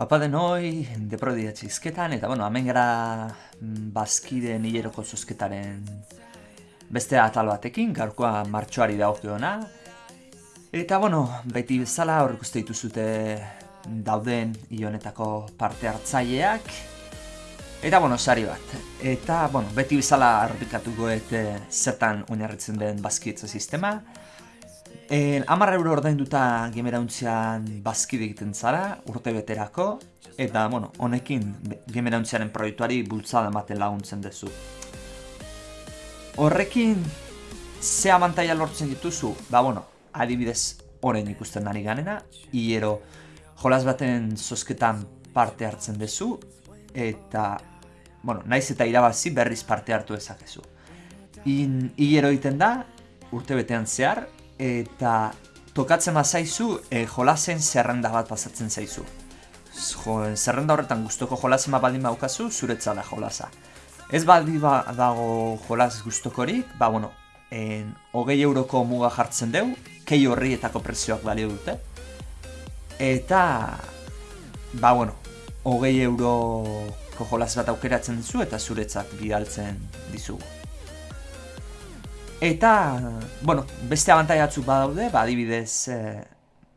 Apa denoi, deprodia txizketan, eta bueno, hemen gara mm, bazkideen hileroko zuzketaren beste atal batekin, gaurkoa martxoari dagokiona. Eta bueno, beti bezala hor ikuste dituzute dauden ionetako parte hartzaileak. Eta bueno, sari bat. Eta bueno, beti bezala arrepikatuko eta zertan oinarritzen den bazkidetza sistema. En, amarra euro ordainduta gemerauntzan bazkide egiten zara, urte beterako, eta, bueno, honekin gemerauntzaren proiektuari bultzada ematen laguntzen duzu. Horrekin, ze abantaia lortzen dituzu? Ba, bueno, adibidez, orain ikusten ari ganena, hiero jolas baten zozketan parte hartzen duzu, eta, bueno, naiz eta irabazi berriz parte hartu ezakezu. In, hiero egiten da, urte betean zehar, eta tokatzen bazaizu e, jolasen zerrenda bat pasatzen zaizu. Jo, zerrenda horretan gustoko jolasen bat baldin baukazu, zuretza da jolasa. Ez baldi ba dago jolas gustokorik, ba bueno, en, hogei euroko muga jartzen deu, kei horrietako prezioak balio dute. Eta, ba bueno, hogei euroko jolas bat aukeratzen dizu eta zuretzat bidaltzen dizugu. Eta, bueno, beste abantaia batzuk badaude, ba, adibidez, eh,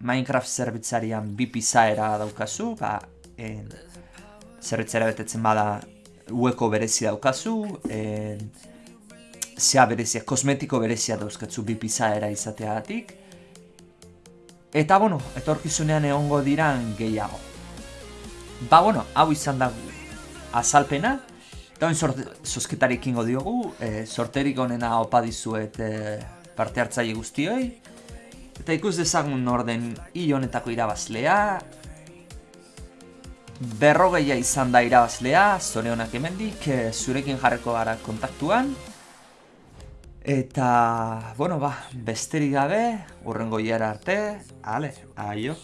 Minecraft zerbitzarian bi pizaera daukazu, ba, en, zerbitzara betetzen bada ueko berezia daukazu, en, zea berezia, kosmetiko berezia dauzkatzu bi pizaera izateagatik. Eta, bueno, etorkizunean egongo diran gehiago. Ba, bueno, hau izan da azalpena, Hori sorte, diogu, e, sorterik onena opa dizuet e, parte hartzaile guztioi. Eta ikus dezagun orden hi honetako irabazlea. Berrogeia izan da irabazlea, zore honak emendik, e, zurekin jarreko gara kontaktuan. Eta, bueno ba, besterik gabe, urrengo arte, ale, aio.